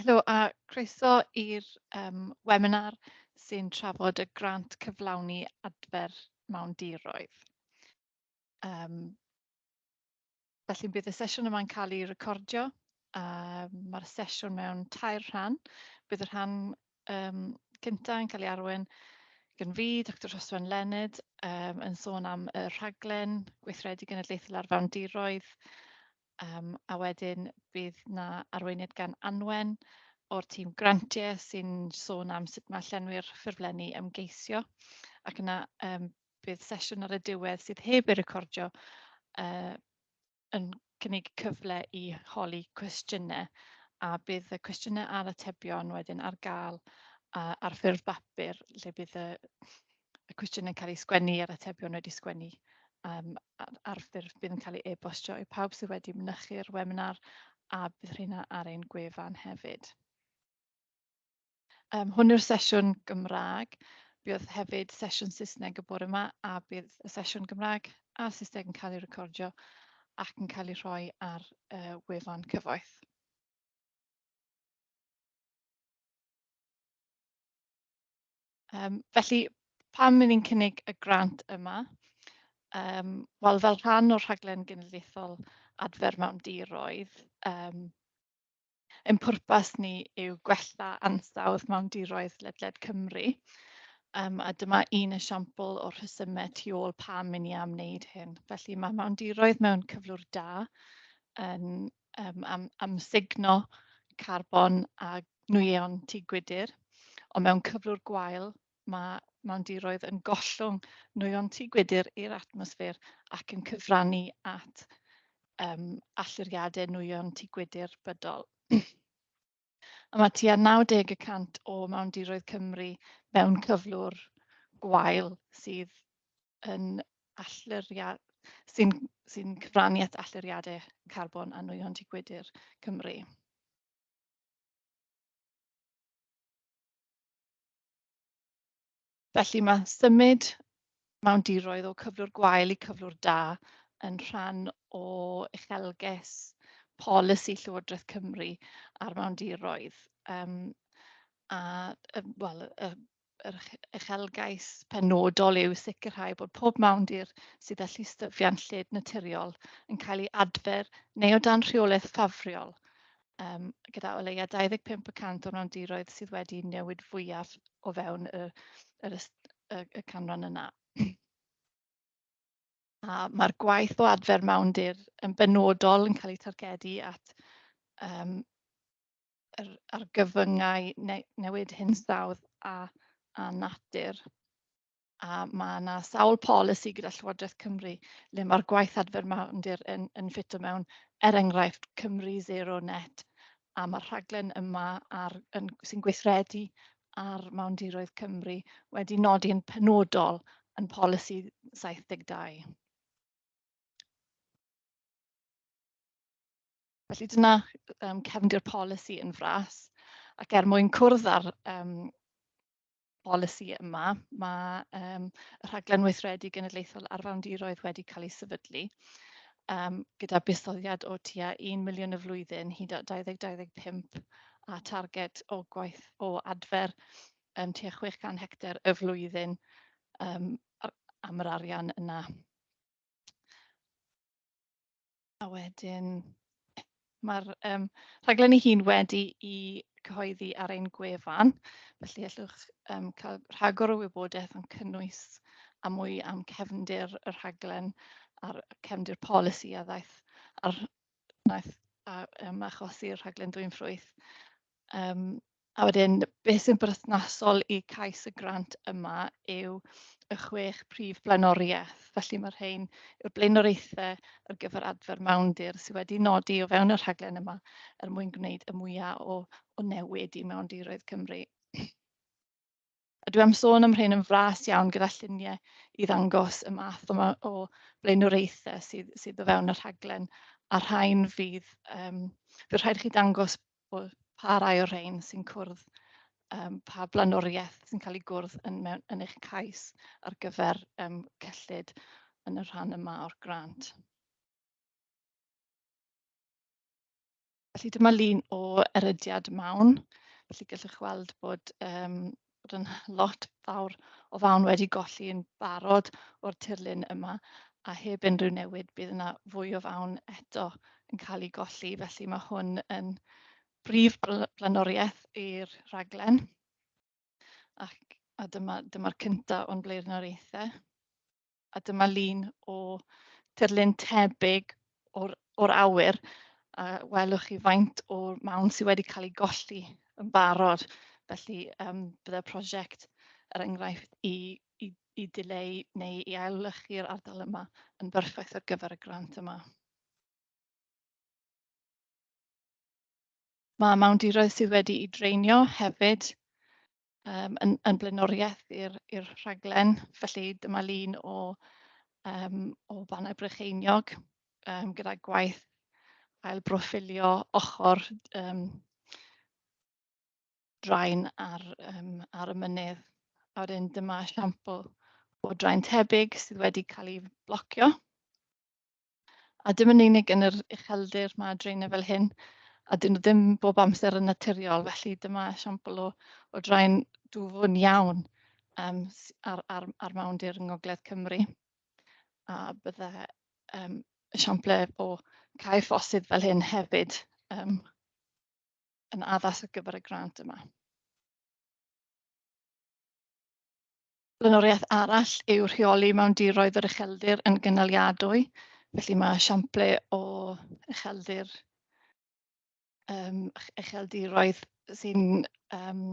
Helo a croeso i'r um, webinar sy'n trafod y grant cyflawni adfer mewndiroedd. Um, felly bydd y sesiwn yma'n cael ei recordio. Um, Mae'r sesiwn mewn tair rhan. Bydd y rhan um, cyntaf yn cael ei arwain gan fi, Dr Roswen Leonard, um, yn sôn am y rhaglen gweithredu genedlaethol ar fewndiroedd, diroedd, Um, a wedyn bydd na arweiniad gan Anwen o'r tîm grantiau sy'n sôn am sut mae llenwi'r ffurflenni ymgeisio. Ac yna um, bydd sesiwn ar y diwedd sydd heb ei recordio uh, yn cynnig cyfle i holi cwestiynau a bydd y cwestiynau a'r atebion wedyn ar gael uh, ar ffurf bapur lle bydd y, y cwestiynau'n cael eu sgwennu a'r atebion wedi sgwennu um, ar, ar ffurf bydd yn cael ei e-bostio i pawb sydd wedi mynychu'r webinar a bydd rheina ar ein gwefan hefyd. Um, hwn yw'r sesiwn Gymraeg. Bydd hefyd sesiwn Saesneg y bore yma a bydd y sesiwn Gymraeg a Saesneg yn cael ei recordio ac yn cael ei rhoi ar uh, wefan cyfoeth. Um, felly, pam mynd ni'n cynnig y grant yma? um, wel fel rhan o'r rhaglen genedlaethol adfer mewndiroedd, um, ein pwrpas ni yw gwella ansawdd mewndiroedd ledled Cymru. Um, a dyma un esiampl o'r rhesymau tu ôl pam i ni am wneud hyn. Felly mae mewndiroedd mewn cyflwr da yn um, am, am signo carbon a nwyon tŷ gwydyr. Ond mewn cyflwr gwael mae mandiroedd yn gollwng nwyon tŷ gwydr i'r atmosffer ac yn cyfrannu at um, alluriadau nwyon tŷ gwydr bydol. a mae tua 90% o mewndiroedd Cymru mewn cyflwr gwael sydd yn alluriad, sy'n sy cyfrannu at alluriadau carbon a nwyon tŷ gwydr Cymru. Felly mae symud mewndiroedd o cyflwr gwael i cyflwr da yn rhan o uchelges polisi Llywodraeth Cymru ar mewndiroedd. Um, a, well, wel, y, yr uchelgais penodol yw sicrhau bod pob mawndir sydd â llystyfiant lled naturiol yn cael ei adfer neu o dan rheolaeth ffafriol um, gyda o leia 25% o'r mewndiroedd sydd wedi newid fwyaf o fewn y yr y, y canran yna. A mae'r gwaith o adfer mawndir yn benodol yn cael ei targedu at um, yr argyfyngau ne, newid hinsawdd a, a natur. A mae yna sawl polisi gyda Llywodraeth Cymru le mae'r gwaith adfer mawndir yn, yn ffito mewn er enghraifft Cymru Zero Net a mae'r rhaglen yma ar, yn, sy'n gweithredu ar Mawndiroedd Cymru wedi nodi'n penodol yn polisi 72. Felly dyna um, cefndir polisi yn fras ac er mwyn cwrdd ar um, polisi yma, mae um, y rhaglen weithredu genedlaethol ar fawndiroedd wedi cael ei sefydlu um, gyda buddsoddiad o tua 1 miliwn y flwyddyn hyd at 2025 a targed o gwaith o adfer um, tua 600 hectar y flwyddyn um, am yr arian yna. A wedyn, mae'r um, rhaglen ei hun wedi i cyhoeddi ar ein gwefan, felly allwch um, cael rhagor o wybodaeth yn cynnwys a mwy am cefndir y rhaglen a'r cefndir polisi a ddaeth ar, naeth a um, achosi'r rhaglen dwy'n ffrwyth Um, a wedyn, beth sy'n berthnasol i cais y grant yma yw y chwech prif blaenoriaeth. Felly mae'r rhain yw'r blaenoriaethau ar gyfer adfer mewndir sydd wedi nodi o fewn y rhaglen yma er mwyn gwneud y mwyaf o, o newid i mewndiroedd Cymru. A dwi am sôn am rhain yn fras iawn gyda lluniau i ddangos y math yma o blaenoriaethau sydd, sydd o fewn y rhaglen a rhain fydd, um, fydd rhaid i chi dangos bod pa rai o'r rhain sy'n cwrdd, um, pa blaenoriaeth sy'n cael ei gwrdd yn, mewn, yn eich cais ar gyfer um, cyllid yn y rhan yma o'r grant. Felly dyma lun o erydiad mawn. Felly gallwch weld bod, um, bod yn lot fawr o fawn wedi golli yn barod o'r tirlun yma a heb unrhyw newid bydd yna fwy o fawn eto yn cael ei golli. Felly mae hwn yn brif bl blaenoriaeth i'r rhaglen. Ac, a dyma'r dyma, dyma cyntaf o'n blaenoriaethau. A dyma lun o tirlun tebyg o'r, or awyr. A welwch chi faint o'r mawn sydd wedi cael ei golli yn barod. Felly um, byddai'r prosiect er enghraifft i, i, i dileu neu i ailwychu'r ardal yma yn berffaith ar gyfer y grant yma. mae mewndiroedd sydd wedi'u dreinio hefyd um, yn, yn blaenoriaeth i'r rhaglen. Felly dyma lun o, um, o Banau Brycheiniog um, gyda gwaith ail broffilio ochr um, draen ar, um, ar y mynydd. A wedyn dyma esiampl o draen tebyg sydd wedi cael ei blocio. A dim yn unig yn yr ucheldir mae draenau fel hyn, a dyn nhw ddim bob amser yn naturiol, felly dyma esiampl o, o draen dwfwn iawn um, ar, ar, ar mawndir yng Ngogledd Cymru. A bydde um, esiamplau o cae ffosydd fel hyn hefyd um, yn addas ar gyfer y grant yma. Blaenoriaeth arall yw rheoli mewn diroedd yr ucheldir yn gynaliadwy. Felly mae esiamplau o ucheldir um, ucheldiroedd sy'n um,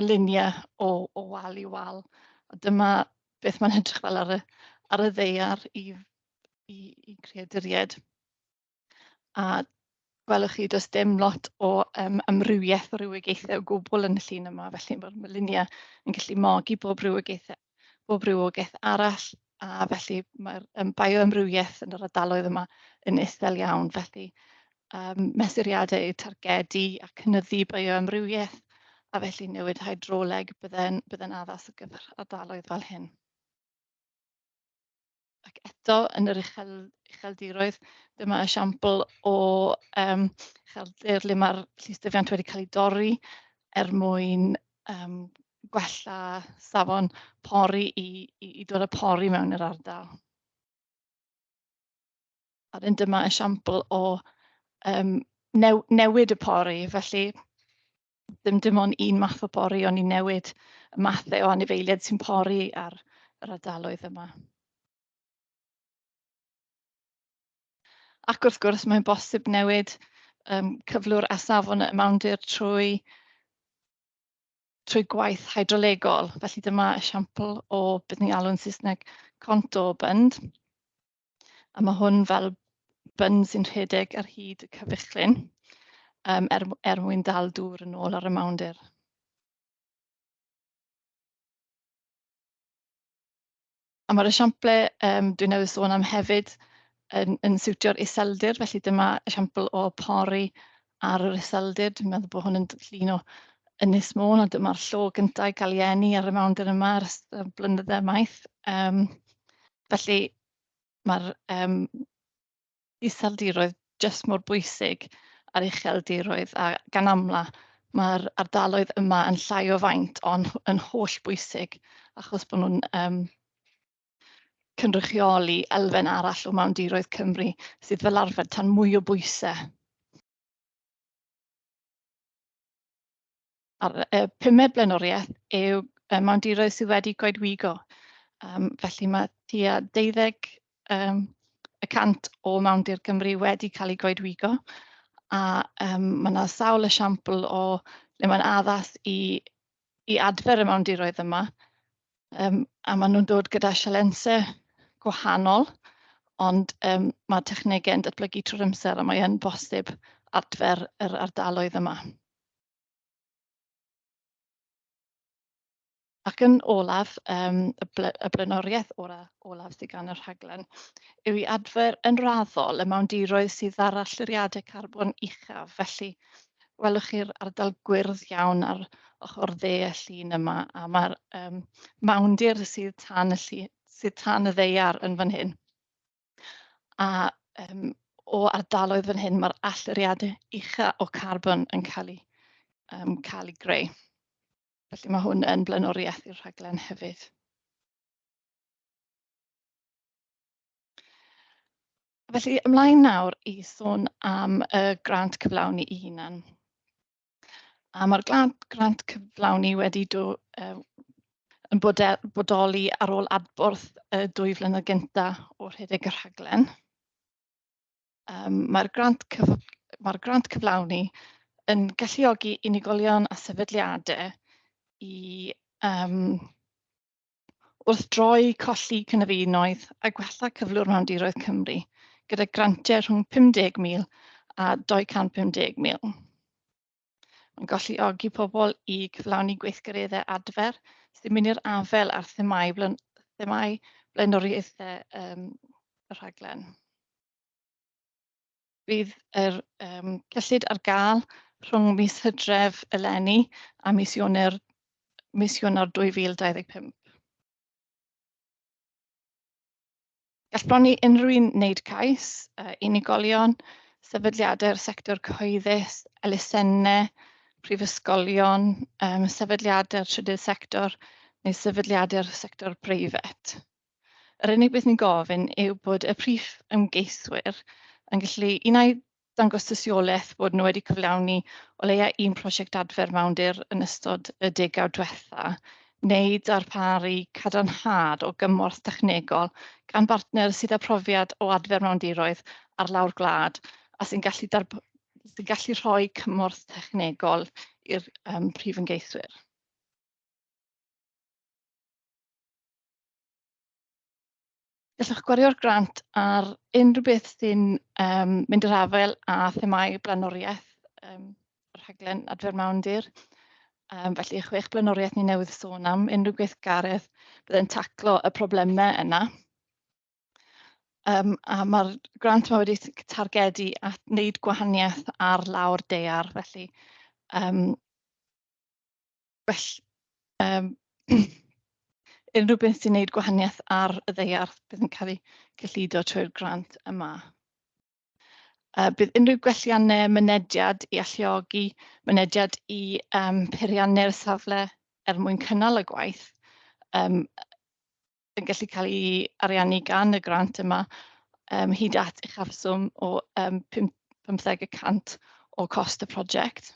luniau o, o wal i wal. A dyma beth mae'n edrych fel ar y, ar y ddeiar i, i, i creaduried. A gwelwch chi does dim lot o um, amrywiaeth o rywogaethau o gwbl yn y llun yma, felly mae'r mylunia yn gallu mogi bob rywogaethau, bob rywogaeth arall, a felly mae'r um, bioamrywiaeth yn yr ardaloedd yma yn isel iawn, felly um, mesuriadau targedu a cynyddu bioamrywiaeth a felly newid hydroleg bydde'n, bydden addas ar gyfer ardaloedd fel hyn. Ac eto yn yr uchel, ucheldiroedd, dyma esiampl o um, ucheldir le mae'r llystyfiant wedi cael ei dorri er mwyn um, gwella safon pori i, i, i dod â pori mewn i'r ardal. A dyma esiampl o um, new, newid y pori. Felly, ddim dim ond un math o pori, ond i newid y mathau e o anifeiliaid sy'n pori ar yr ardaloedd yma. Ac wrth gwrs, mae'n bosib newid um, cyflwr a safon y mawndir trwy, trwy gwaith hydrolegol. Felly dyma esiampl o beth ni'n alw'n Saesneg contour bend. A mae hwn fel byn sy'n rhedeg ar hyd y cyfychlyn um, er, er mwyn dal dŵr yn ôl ar y mawndir. A mae'r esiample um, dwi'n newydd sôn am hefyd yn, yn siwtio'r iseldir, felly dyma esiampl o pori ar yr iseldir. Dwi'n meddwl bod hwn yn llun o Ynys Môn, a dyma'r llo gyntaf i gael ei eni ar y mawndir yma ar y blynyddau maith. Um, felly mae'r um, iseldiroedd jyst mor bwysig ar ucheldiroedd a gan amla mae'r ardaloedd yma yn llai o faint ond yn holl bwysig achos bod nhw'n um, cynrychioli elfen arall o mewndiroedd Cymru sydd fel arfer tan mwy o bwysau. A'r e, pumed blaenoriaeth yw e, mewndiroedd sydd wedi goedwigo. Um, felly mae tua deuddeg um, y cant o Mewndir Cymru wedi cael ei goedwigo a um, mae yna sawl esiampl o le mae'n addas i, i adfer y mewndiroedd yma um, a maen nhw'n dod gyda sialensau gwahanol ond um, mae technegau'n datblygu trwy'r amser a mae yn bosib adfer yr ardaloedd yma. Ac yn olaf, um, y, bl y blaenoriaeth olaf, olaf sydd gan y rhaglen, yw i adfer yn raddol y mewndiroedd sydd ar allyriadau carbon uchaf. Felly, welwch chi'r ardal gwyrdd iawn ar ochr dde y llun yma, a mae'r um, mawndir sydd tan y, llun, sydd tan y ddeiar yn fan hyn. A um, o ardaloedd fan hyn, mae'r allyriadau ucha o carbon yn cael ei, um, cael ei greu. Felly mae hwn yn blaenoriaeth i'r rhaglen hefyd. Felly ymlaen nawr i sôn am y grant cyflawni i hunan. A mae'r grant cyflawni wedi do, uh, yn bodoli ar ôl adborth y dwy flynedd gyntaf o'r rhedeg y rhaglen. Um, mae'r grant, cyf mae grant cyflawni yn galluogi unigolion a sefydliadau i um, wrthdroi colli cynefinoedd a gwella cyflwr mewndiroedd Cymru gyda grantiau rhwng 50,000 a 250,000. Mae'n golluogi pobl i cyflawni gweithgareddau adfer sy'n mynd i'r afel ar themau, blen, themau blaenoriaethau um, y rhaglen. Bydd yr um, cyllid ar gael rhwng mis Hydref eleni a mis Ioner mis Ionawr 2025. Gall bron i unrhyw un wneud cais, uh, unigolion, sefydliadau'r sector cyhoeddus, elusennau, prifysgolion, um, sefydliadau'r trydydd sector neu sefydliadau'r sector breifat. Yr unig beth ni'n gofyn yw bod y prif ymgeiswyr yn gallu unau dangos tystiolaeth bod nhw wedi cyflawni o leia un prosiect adfer mawndir yn ystod y degawd diwetha, neu darparu cadarnhad o gymorth technegol gan bartner sydd â profiad o adfer mawndiroedd ar lawr gwlad a sy'n gallu, sy'n gallu rhoi cymorth technegol i'r um, prif ymgeiswyr. Gallwch gwario'r grant ar unrhyw beth sy'n um, mynd i'r afael a themau blaenoriaeth um, yr rhaglen adfer mawndir. Um, felly, chwech blaenoriaeth ni newydd sôn am unrhyw gweithgaredd byddai'n taclo y problemau yna. Um, a mae'r grant yma wedi targedu at wneud gwahaniaeth ar lawr deiar, felly um, well, um, unrhyw beth sy'n gwneud gwahaniaeth ar y ddeiarth bydd yn cael ei cyllido trwy'r grant yma. Uh, bydd unrhyw gwelliannau mynediad i alluogi mynediad i um, peiriannau'r safle er mwyn cynnal y gwaith um, yn gallu cael ei ariannu gan y grant yma um, hyd at uchafswm o um, 15% o cost y prosiect.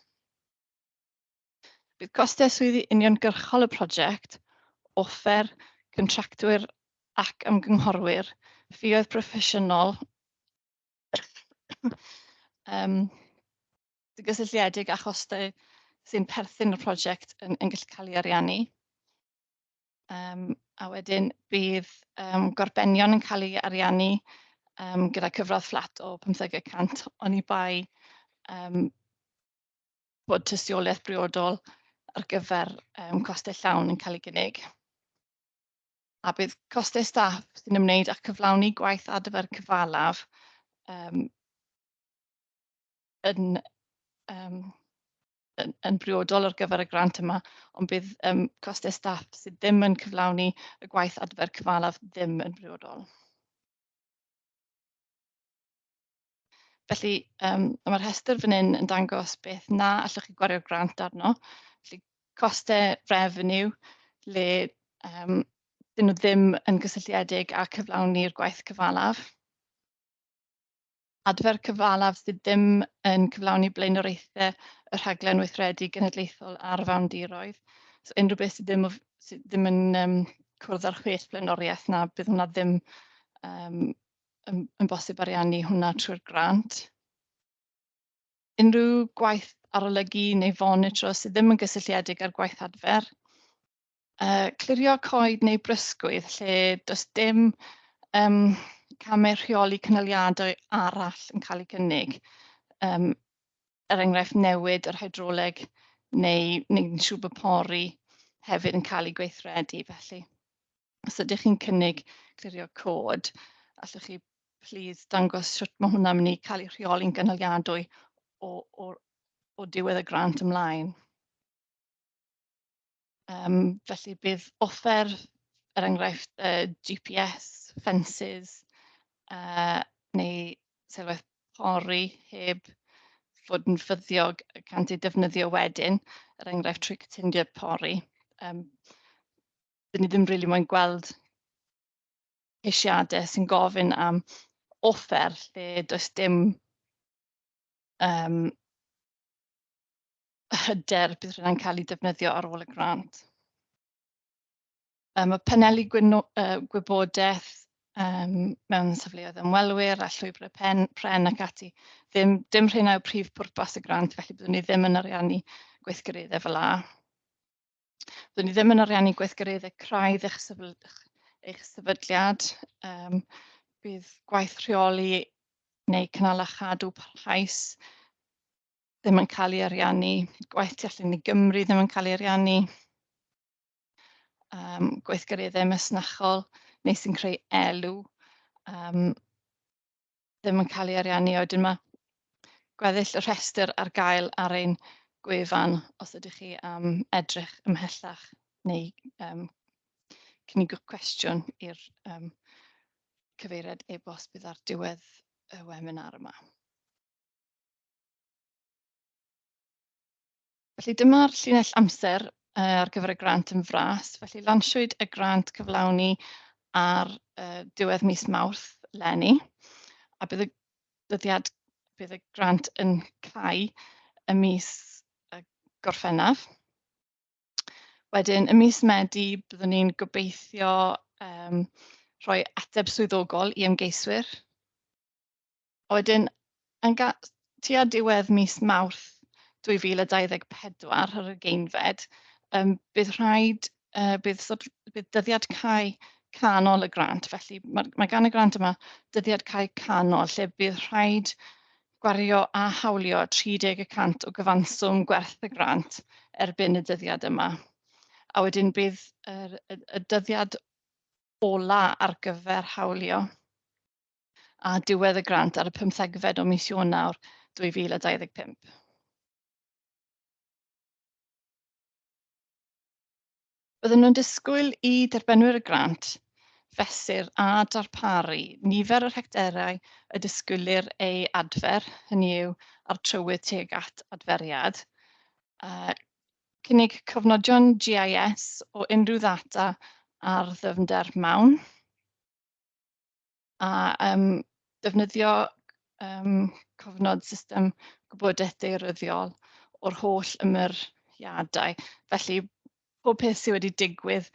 Bydd costau swyddi uniongyrchol y prosiect – offer, contractwyr ac ymgynghorwyr, ffïoedd proffesiynol, um, gysylltiedig a chostau sy'n perthyn y prosiect yn, yn gallu cael ei ariannu. Um, a wedyn bydd um, gorbenion yn cael ei ariannu um, gyda cyfradd fflat o 15% o'n i bai um, bod tystiolaeth briodol ar gyfer um, costau llawn yn cael ei gynnig a bydd costau staff sy'n ymwneud â cyflawni gwaith adfer cyfalaf um, yn, um, yn, yn briodol ar gyfer y grant yma, ond bydd um, costau staff sydd ddim yn cyflawni y gwaith adfer cyfalaf ddim yn briodol. Felly, um, mae'r rhestr fan hyn yn dangos beth na allwch chi gwario grant arno. Felly, costau revenue, le um, dyn nhw ddim yn gysylltiedig â cyflawni'r gwaith cyfalaf. Adfer cyfalaf sydd ddim yn cyflawni blaenoraethau y rhaglen weithredu genedlaethol ar fawndiroedd. So unrhyw beth sydd ddim, sydd ddim yn um, cwrdd â'r chwech blaenoriaeth na, bydd hwnna ddim um, yn, yn bosib ariannu hwnna trwy'r grant. Unrhyw gwaith arolygu neu fonitro sydd ddim yn gysylltiedig â'r gwaith adfer – uh, clirio coed neu brysgwydd lle does dim um, camau rheoli cynaliadau arall yn cael ei gynnig. Um, er enghraifft newid yr hydroleg neu neu'n siŵr bod pori hefyd yn cael ei gweithredu felly. Os ydych chi'n cynnig clirio cod, allwch chi please dangos sut mae hwnna'n mynd i cael ei rheoli'n gynaliadwy o, o, o diwedd y grant ymlaen. Um, felly bydd offer, er enghraifft, uh, GPS, fences, uh, neu serwaith pori heb fod yn ffyddiog cant ei defnyddio wedyn, er enghraifft trwy cytundio pori. Um, dyn ni ddim rili really moyn gweld ceisiadau sy'n gofyn am offer lle does dim um, hyder bydd rhywun cael ei defnyddio ar ôl y grant. Um, y paneli gwyno, uh, gwybodaeth um, mewn safleoedd ymwelwyr a llwybrau pen, pren ac ati. Ddim, dim rhain yw prif pwrpas y grant, felly byddwn ni ddim yn ariannu gweithgareddau fel la. Byddwn ni ddim yn ariannu gweithgareddau craidd eich, sefydl, eich sefydliad. Um, bydd gwaith rheoli neu cynnal a chadw parhaus ddim yn cael ei ariannu, gwaith tu allan i Gymru ddim yn cael ei ariannu, um, gweithgareddau masnachol neu sy'n creu elw um, ddim yn cael ei ariannu. Oedden yma gweddill y rhestr ar gael ar ein gwefan os ydych chi am um, edrych ymhellach neu um, cynigwch cwestiwn i'r um, cyfeiriad e-bost bydd ar diwedd y webinar yma. Felly dyma'r llinell amser uh, ar gyfer y grant yn fras. Felly lansiwyd y grant cyflawni ar uh, diwedd mis Mawrth leni. A bydd y dyddiad, bydd y grant yn cael y mis uh, Gorffennaf. Wedyn, y mis Medi, byddwn ni'n gobeithio um, rhoi ateb swyddogol i ymgeiswyr. A wedyn, yn tua diwedd mis Mawrth 2024 ar y geinfed, um, bydd rhaid, uh, bydd, bydd dyddiad cae canol y grant. Felly mae, mae gan y grant yma dyddiad cae canol, lle bydd rhaid gwario a hawlio 30% o gyfanswm gwerth y grant erbyn y dyddiad yma. A wedyn bydd y, y, y dyddiad ola ar gyfer hawlio a diwedd y grant ar y 15fed o mis Ionawr 2025. Bydden nhw'n disgwyl i derfynwyr y grant fesur a darparu nifer o'r hecterau y disgwylir ei adfer, hynny yw ar trywydd tuag at adferiad, uh, cynnig cofnodion GIS o unrhyw ddata ar ddyfnder mawn, a um, defnyddio um, cofnod system gwybodaeth deiryddiol o'r holl ymyriadau. Felly bob peth sydd wedi digwydd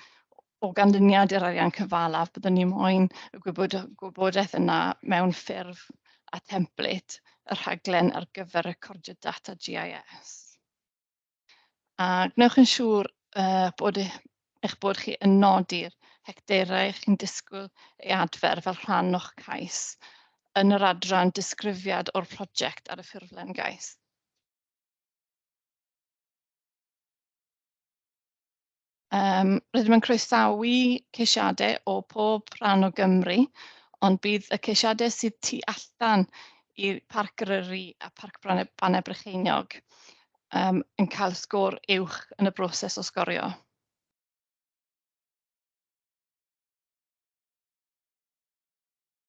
o ganlyniad i'r arian cyfalaf, byddwn ni moyn y gwybod, gwybodaeth yna mewn ffurf a template y rhaglen ar gyfer recordio data GIS. A gwnewch yn siŵr uh, bod e-, eich bod chi yn nodi'r hecteirau eich chi'n disgwyl ei adfer fel rhan o'ch cais yn yr adran disgrifiad o'r prosiect ar y ffurflen gais. Um, rydym yn croesawu ceisiadau o pob rhan o Gymru, ond bydd y ceisiadau sydd tu allan i Parc Gryri a Parc Banau Brycheiniog um, yn cael sgôr uwch yn y broses o sgorio.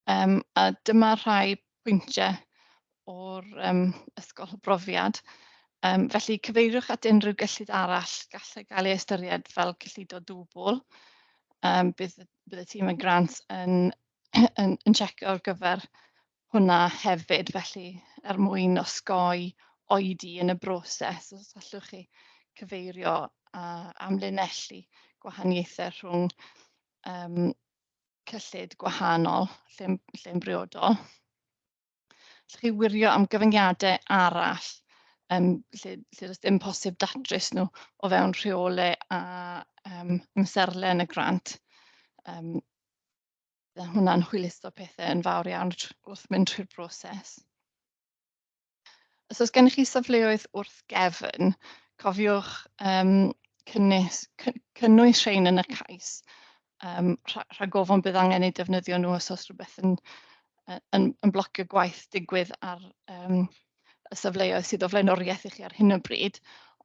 Um, a dyma rhai pwyntiau o'r um, ysgol brofiad. Um, felly cyfeiriwch at unrhyw gyllid arall gallai gael ei ystyried fel cyllido dwbl. Um, bydd, bydd y tîm y grant yn, yn, yn, yn checio ar gyfer hwnna hefyd, felly er mwyn osgoi oedi yn y broses, os allwch chi cyfeirio a amlinellu gwahaniaethau rhwng um, cyllid gwahanol lle'n lle briodol. Allwch chi wirio am gyfyngiadau arall um, lle, lle does dim posib datrys nhw o fewn rheolau a um, ymserle yn y grant. Um, hwnna'n hwyluso pethau yn fawr iawn wrth mynd trwy'r broses. Os oes gennych chi safleoedd wrth gefn, cofiwch um, cynnes, cynnwys rhain yn y cais. Um, rhag ofon bydd angen eu defnyddio nhw os oes rhywbeth yn, yn, yn blocio gwaith digwydd ar um, y safleoedd sydd o flaenoriaeth i chi ar hyn o bryd,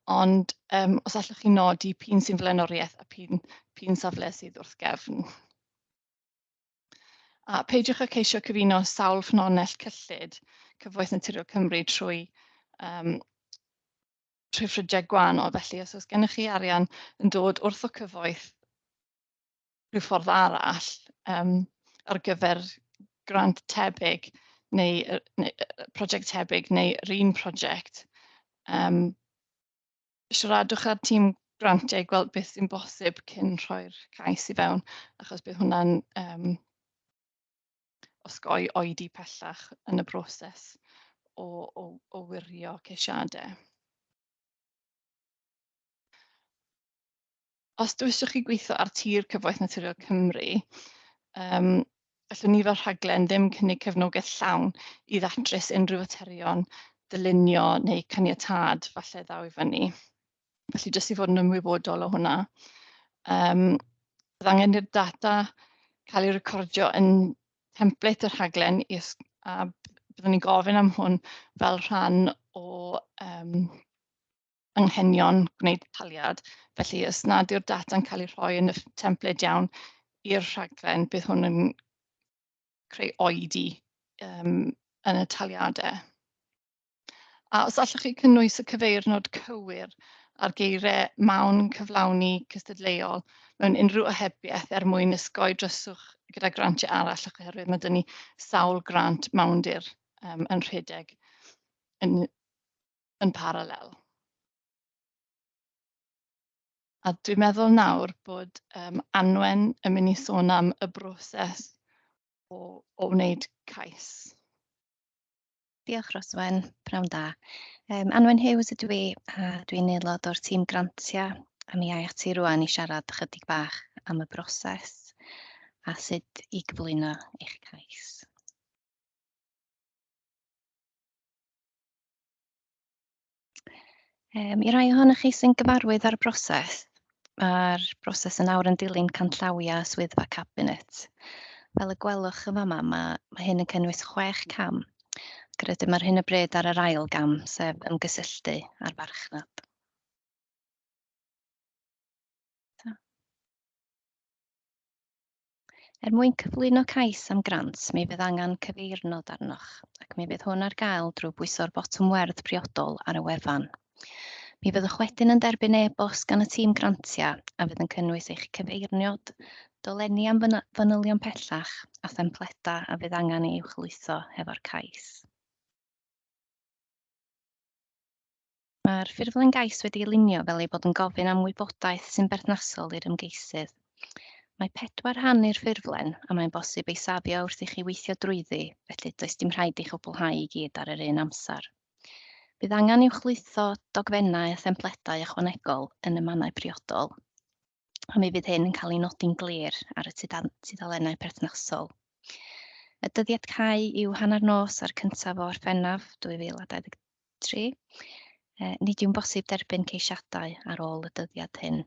ond um, os allwch chi nodi pyn sy'n flaenoriaeth a pyn, pyn safle sydd wrth gefn. A peidiwch â ceisio cyfuno sawl ffynonell cyllid Cyfoeth Naturiol Cymru trwy um, trwy ffrydiau gwahanol. Felly, os oes gennych chi arian yn dod wrth o cyfoeth rhyw ffordd arall um, ar gyfer grant tebyg, neu, neu prosiect tebyg neu yr un prosiect, um, siaradwch â'r tîm grantiau e gweld beth sy'n bosib cyn rhoi'r cais i fewn, achos bydd hwnna'n um, osgoi oedi pellach yn y broses o, o, o wirio ceisiadau. Os dwiswch chi gweithio ar tir Cyfoeth Naturiol Cymru, um, allwn ni fel rhaglen ddim cynnig cefnogaeth llawn i ddatrys unrhyw aterion dylunio neu caniatad falle ddaw i fyny. Felly jyst i fod yn ymwybodol o hwnna. Um, bydd angen i'r data cael ei recordio yn template yr rhaglen a byddwn ni'n gofyn am hwn fel rhan o um, anghenion gwneud taliad. Felly os nad yw'r data'n cael ei rhoi yn y template iawn i'r rhaglen, bydd hwn yn creu oedi um, yn y taliadau. A os allwch chi cynnwys y cyfeirnod cywir ar geiriau mawn cyflawni cystadleuol mewn unrhyw ohebiaeth er mwyn ysgoi dryswch gyda grantiau arall oherwydd mae dyn ni sawl grant mawndir um, yn rhedeg yn, yn paralel. A dwi'n meddwl nawr bod um, Anwen yn mynd i sôn am y broses o, o wneud cais. Diolch Roswen, prawn da. Um, Anwen Hughes ydw i, a dwi'n aelod o'r tîm grantia A mi ai ati rwan i siarad chydig bach am y broses a sut i gyflwyno eich cais. Um, I rai ohonych chi sy'n gyfarwydd ar y broses, mae'r broses yn awr yn dilyn canllawia swyddfa cabinet. Fel y gwelwch yn fama, mae, mae hyn yn cynnwys chwech hmm. cam. Ac mae'r hyn y bryd ar yr ail gam, sef ymgysylltu a'r farchnad. Er mwyn cyflwyno cais am grant, mi fydd angen cyfeirnod arnoch, ac mi fydd hwn ar gael drwy bwyso'r botwm werdd priodol ar y wefan. Mi fyddwch wedyn yn derbyn e-bost gan y tîm grantiau a fydd yn cynnwys eich cyfeirniod, dolenni am fanylion pellach a thempleda a fydd angen ei uwchlwytho hefo'r cais. Mae'r ffurflen gais wedi ei lunio fel ei bod yn gofyn am wybodaeth sy'n berthnasol i'r ymgeisydd. Mae pedwar rhan i'r ffurflen a mae'n bosib ei safio wrth i chi weithio drwyddi, felly does dim rhaid i chwblhau i gyd ar yr un amser. Bydd angen i'w chlwytho dogfennau a thempledau ychwanegol yn y mannau priodol a mi fydd hyn yn cael ei nodi'n glir ar y tudalennau perthnasol. Y dyddiad cae yw hanner nos ar cyntaf o orffennaf 2023. E, nid yw'n bosib derbyn ceisiadau ar ôl y dyddiad hyn.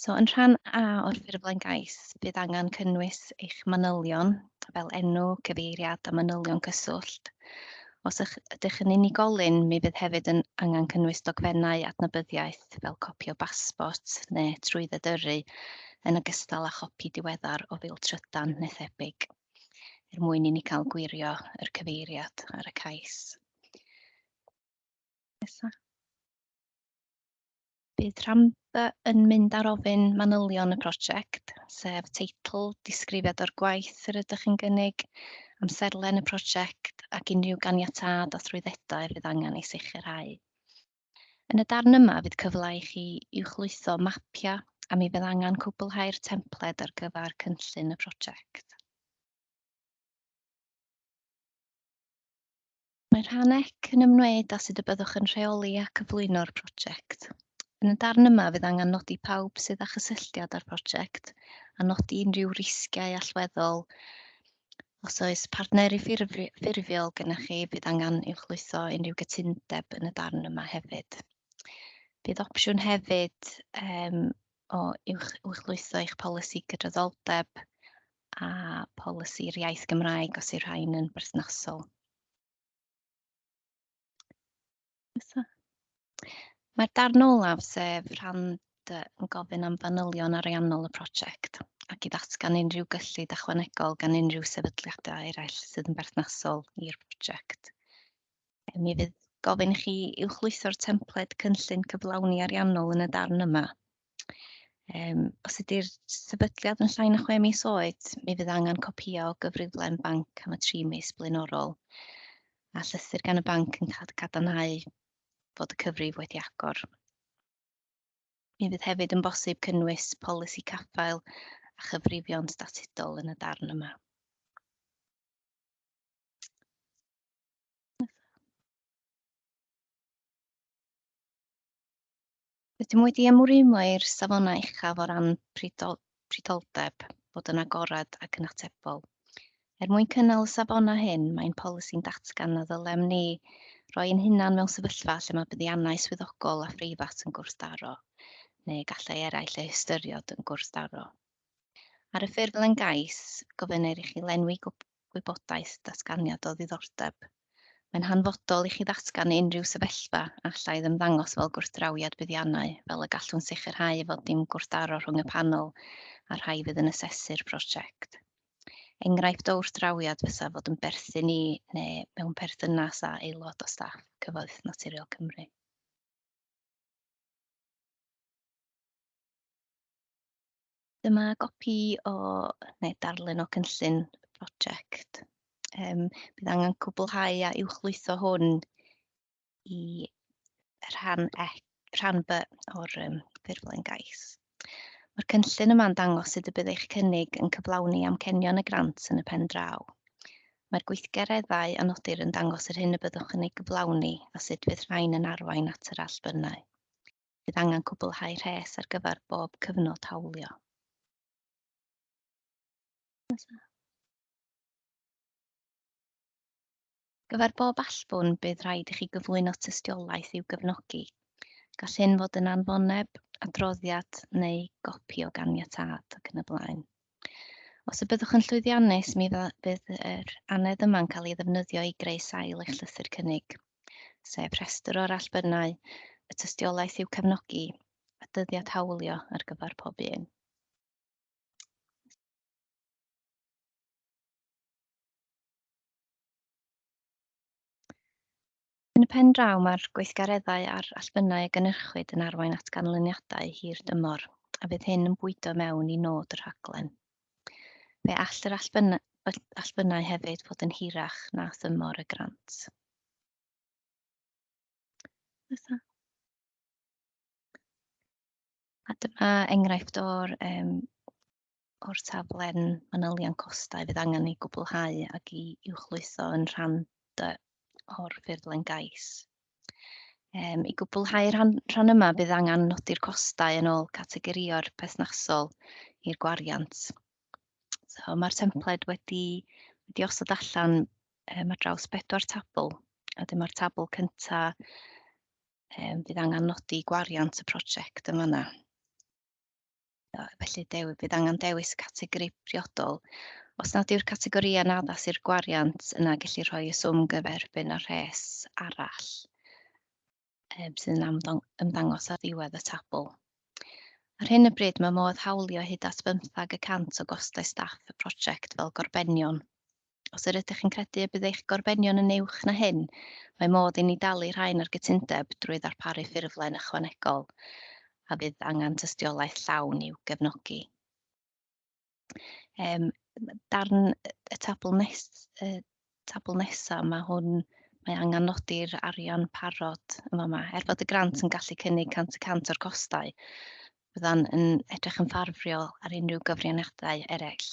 So, yn rhan A o'r ffurflen gais, bydd angen cynnwys eich manylion fel enw, cyfeiriad a manylion cyswllt, Os ydych yn unigolyn, mi fydd hefyd yn angen cynnwys dogfennau adnabyddiaeth fel copi o basbort neu trwy ddydyrru yn ogystal â chopi diweddar o fil trydan neu thebyg er mwyn i ni cael gwirio yr cyfeiriad ar y cais. Nesa. Bydd Rhamba yn mynd ar ofyn manylion y prosiect, sef teitl, disgrifiad o'r gwaith yr ydych chi'n gynnig, amserlen y prosiect ac unrhyw ganiatad a thrwyddedau fydd angen ei sicrhau. Yn y darn yma fydd cyfle i chi uwchlwytho mapiau a mi fydd angen cwblhau'r templed ar gyfer cynllun y prosiect. Mae'r rhanec yn ymwneud â sut y byddwch yn rheoli a cyflwyno'r prosiect. Yn y darn yma fydd angen nodi pawb sydd â chysylltiad â'r prosiect a nodi unrhyw risgiau allweddol Os oes partneri ffurfiol gennych chi, bydd angen uwchlwytho unrhyw gytundeb yn y darn yma hefyd. Bydd opsiwn hefyd um, o uwch, uwchlwytho eich polisi gydraddoldeb a polisi'r iaith Gymraeg os yw'r rhain yn berthnasol. Mae'r darn olaf sef rhan yn gofyn am fanylion ariannol y prosiect ac i ddatgan unrhyw gyllid ychwanegol gan unrhyw sefydliadau eraill sydd yn berthnasol i'r prosiect. Mi fydd gofyn i chi uwchlwytho'r templed cynllun cyflawni ariannol yn y darn yma. Um, os ydy'r sefydliad yn llai na chwe mis oed, mi fydd angen copio o gyfriflen banc am y tri mis blaenorol, a llythyr gan y banc yn cad cadarnhau fod y cyfrif wedi agor. Mi fydd hefyd yn bosib cynnwys polisi caffael a chyfrifion statudol yn y darn yma. Rydym wedi ymwrimo i'r safonau uchaf o ran pridol, pridoldeb bod yn agorad ac yn atebol. Er mwyn cynnal y safonau hyn, mae'n polisi'n datgan a ddylem ni roi'n hunan mewn sefyllfa lle mae buddiannau swyddogol a phrifat yn gwrthdaro, neu gallai eraill eu hystyriod yn gwrthdaro. Ar y ffurflen gais, gofynir i chi lenwi gwybodaeth datganiad o ddiddordeb. Mae'n hanfodol i chi ddatgan unrhyw sefyllfa allai ddymddangos fel gwrthdrawiad buddiannau, fel y gallwn sicrhau fod dim gwrthdaro rhwng y panel a rhai fydd yn asesu'r prosiect. Enghraifft o wrthdrawiad fysa fod yn berthyn i neu mewn perthynas a aelod o staff cyfoeth Naturiol Cymru. Dyma gopi o neu darlun o cynllun y prosiect. Um, bydd angen cwblhau a uwchlwytho hwn i rhan, e, rhan B o'r um, ffurflen gais. Mae'r cynllun yma'n dangos sut y bydd eich cynnig yn cyflawni amcenion y grant yn y pen draw. Mae'r gweithgareddau a nodir yn dangos yr hyn y byddwch yn ei gyflawni a sut fydd rhain yn arwain at yr allbynnau. Bydd angen cwblhau rhes ar gyfer bob cyfnod hawlio nesaf. Gyfer bob allbwn bydd rhaid i chi gyflwyno tystiolaeth i'w gefnogi. Gall hyn fod yn anfoneb, adroddiad neu gopi o ganiatad ac yn y blaen. Os y byddwch yn llwyddiannus, mi fydd yr anedd yma'n cael ei ddefnyddio i greu sail eich llythyr cynnig, sef rhestr o'r allbynnau, y tystiolaeth i'w cefnogi, a dyddiad hawlio ar gyfer pob un. Yn y pen draw mae'r gweithgareddau a'r allbynnau y gynhyrchwyd yn arwain at ganlyniadau hir dymor, a fydd hyn yn bwydo mewn i nod yr rhaglen. Fe all yr allbynnau, allbynnau hefyd fod yn hirach na thymor y grant. Fysa. A dyma enghraifft o'r, um, o'r taflen manylion costau fydd angen ei gwblhau ac i uwchlwytho yn rhan dy o'r ffurflen gais. Um, I gwblhau rhan, rhan yma, bydd angen nodi'r costau yn ôl categorio'r pesnasol i'r gwariant. So, Mae'r templed wedi, wedi osod allan um, ar draws bedwar tabl, a dyma'r tabl cyntaf um, bydd angen nodi gwariant y prosiect yma yna. Felly, dewi, bydd angen dewis categori priodol Os nad yw'r categorïau yn addas i'r gwariant yna gallu rhoi y swm gyferbyn ar rhes arall um, sydd yn ymddangos ar ddiwedd y tabl. Ar hyn y bryd mae modd hawlio hyd at 15 o gostau staff y prosiect fel gorbenion. Os yr ydych chi'n credu y bydd eich gorbenion yn uwch na hyn, mae modd i ni dalu rhain ar gytundeb drwy ddarparu ffurflen ychwanegol a bydd angen tystiolaeth llawn i'w gefnogi. Um, darn y tabl nes, y tabl nesaf, mae hwn mae angen nodi'r arian parod yma yma. Er fod y grant yn gallu cynnig cant y cant o'r costau, byddan yn edrych yn ffurfiol ar unrhyw gyfrianiadau eraill.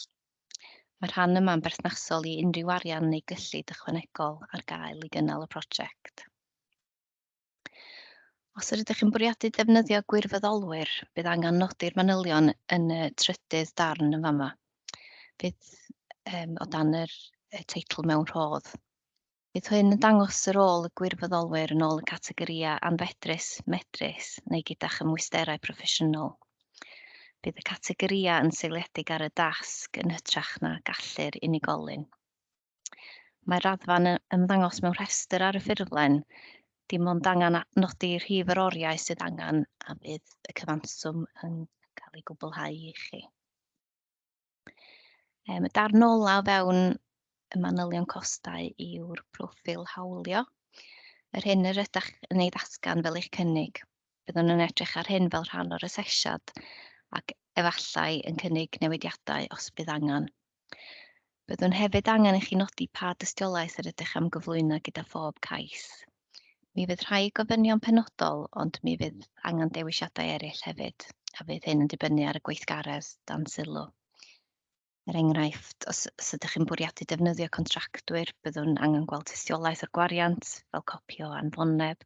Mae'r rhan yma'n berthnasol i unrhyw arian neu gyllid ychwanegol ar gael i gynnal y prosiect. Os ydych chi'n bwriadu defnyddio gwirfoddolwyr, bydd angen nodi'r manylion yn y trydydd darn yn fama bydd um, o dan yr y teitl mewn rhodd. Bydd hyn yn dangos ar ôl y gwirfoddolwyr yn ôl y categoria anfedrus, medrus neu gyda chymwisterau proffesiynol. Bydd y categoria yn seiliedig ar y dasg yn hytrach na gallu'r unigolyn. Mae'r raddfa'n ymddangos mewn rhestr ar y ffurflen dim ond angen nodi rhif yr oriau sydd angen a bydd y cyfanswm yn cael ei gwblhau i chi. Um, y darn ola o fewn y manylion costau yw'r proffil hawlio. Yr hyn yr ydych yn ei ddatgan fel eich cynnig. Byddwn yn edrych ar hyn fel rhan o'r asesiad ac efallai yn cynnig newidiadau os bydd angen. Byddwn hefyd angen i chi nodi pa dystiolaeth yr ydych am gyflwyno gyda phob cais. Mi fydd rhai gofynion penodol, ond mi fydd angen dewisiadau eraill hefyd, a fydd hyn yn dibynnu ar y gweithgaredd dan sylw. Er enghraifft, os, os ydych chi'n bwriadu defnyddio contractwyr, byddwn angen gweld tystiolaeth o'r gwariant, fel copi o anfoneb,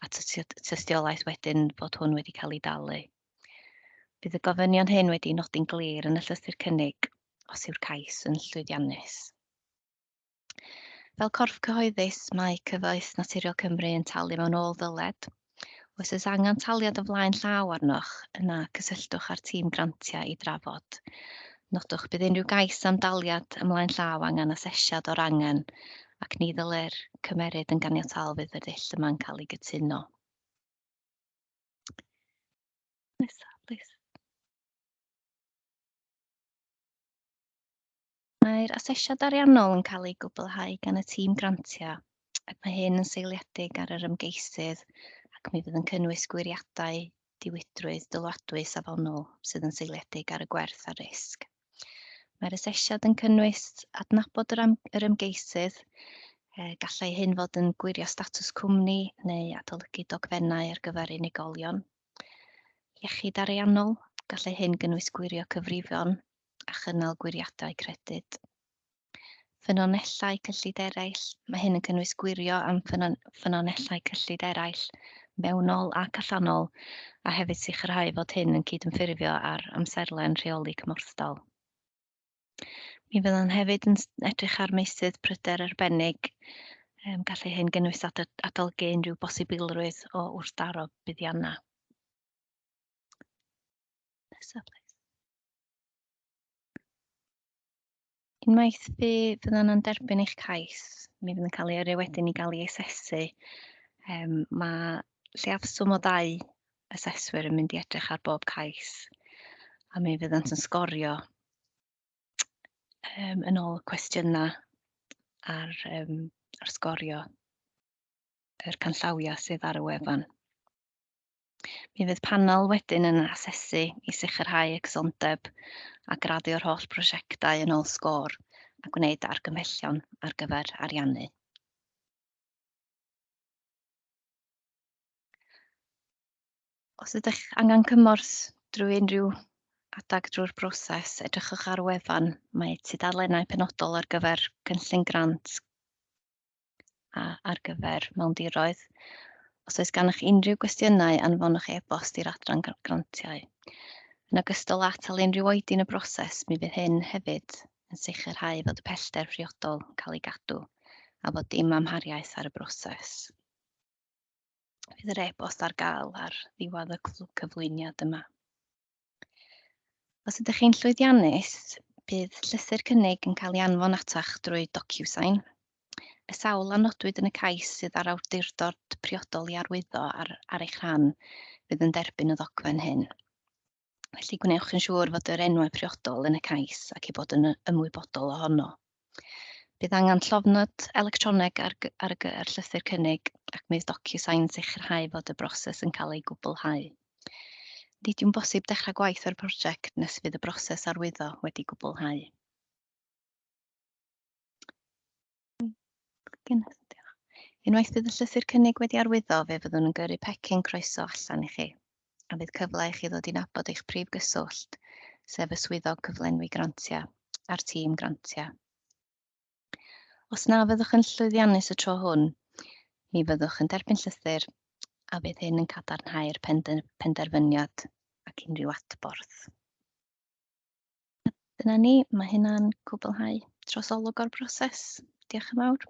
a tystiolaeth wedyn fod hwn wedi cael ei dalu. Bydd y gofynion hyn wedi nodi'n glir yn y llythyr cynnig os yw'r cais yn llwyddiannus. Fel corff cyhoeddus, mae Cyfoeth Naturiol Cymru yn talu mewn ôl ddyled. Oes oes angen taliad o flaen llaw arnoch yna cysylltwch â'r tîm grantiau i drafod Nodwch bydd unrhyw gais am daliad ymlaen llaw angen asesiad o'r angen ac ni ddylai'r cymeryd yn ganiatal fydd y dill yma'n cael ei gytuno. Nesa, please. Mae'r asesiad ariannol yn cael ei gwblhau gan y tîm grantiau ac mae hyn yn seiliedig ar yr ymgeisydd ac mi fydd yn cynnwys gwiriadau diwydrwydd dylwadwy safonol sydd yn seiliedig ar y gwerth a risg. Mae'r asesiad yn cynnwys adnabod yr, am, yr ymgeisydd, e, gallai hyn fod yn gwirio statws cwmni neu adolygu dogfennau ar gyfer unigolion. Iechyd ariannol, gallai hyn gynnwys gwirio cyfrifon a chynnal gwiriadau credyd. Ffynonellau cyllid eraill, mae hyn yn cynnwys gwirio am ffynonellau cyllid eraill mewnol ac allanol a hefyd sicrhau fod hyn yn cydynffurfio ar amserlen rheoli cymorthdol. Mi fyddwn hefyd yn edrych ar meysydd pryder arbennig. Um, gallu hyn gynnwys ad- adolygu unrhyw bosibilrwydd o wrthdaro buddiannau. Nesa plîs. Unwaith fi fyddan yn derbyn eich cais, mi fydd yn cael ei yrru wedyn i gael ei asesu. Yym, ma' lliafswm o ddau aseswyr yn mynd i edrych ar bob cais a mi fyddant yn sgorio um, yn ôl cwestiynau ar, um, ar sgorio yr canllawia sydd ar y wefan. Mi fydd panel wedyn yn asesu i sicrhau y cysondeb a graddio'r holl prosiectau yn ôl sgôr a gwneud argymhellion ar gyfer ariannu. Os ydych angen cymorth drwy unrhyw adag drwy'r broses, edrychwch ar wefan. Mae tudalennau penodol ar gyfer cynllun grant a ar gyfer mewndiroedd. Os oes gennych unrhyw gwestiynau, anfonwch e-bost i'r adran grantiau. Yn ogystal â atal unrhyw oedin y broses, mi fydd hyn hefyd yn sicrhau fod y pellter priodol yn cael ei gadw a fod dim amhariaeth ar y broses. Fydd yr e-bost ar gael ar ddiwedd y cyflwyniad yma. Os ydych chi'n llwyddiannus, bydd llythyr cynnig yn cael ei anfon ata'ch drwy DocuSign. Y sawl anodwyd yn y cais sydd ar awdurdod priodol i arwyddo ar, ar eich rhan fydd yn derbyn y ddogfen hyn. Felly gwnewch yn siŵr fod yr enwau priodol yn y cais ac i bod yn ymwybodol ohono. Bydd angen llofnod electroneg ar, ar, ar llythyr cynnig ac mae'r docu DocuSign sicrhau fod y broses yn cael ei gwblhau nid yw'n bosib dechrau gwaith ar y prosiect nes fydd y broses arwyddo wedi gwblhau. Unwaith bydd y llythyr cynnig wedi arwyddo, fe fyddwn yn gyrru pecyn croeso allan i chi, a bydd cyfle i chi ddod i nabod eich prif gyswllt, sef y swyddog cyflenwi grantiau a'r tîm grantiau. Os na fyddwch yn llwyddiannus y tro hwn, mi fyddwch yn derbyn llythyr a bydd hyn yn cadarnhau'r penderfyniad ac unrhyw adborth. Dyna ni, mae hynna'n cwblhau trosolwg o'r broses. Diolch yn fawr.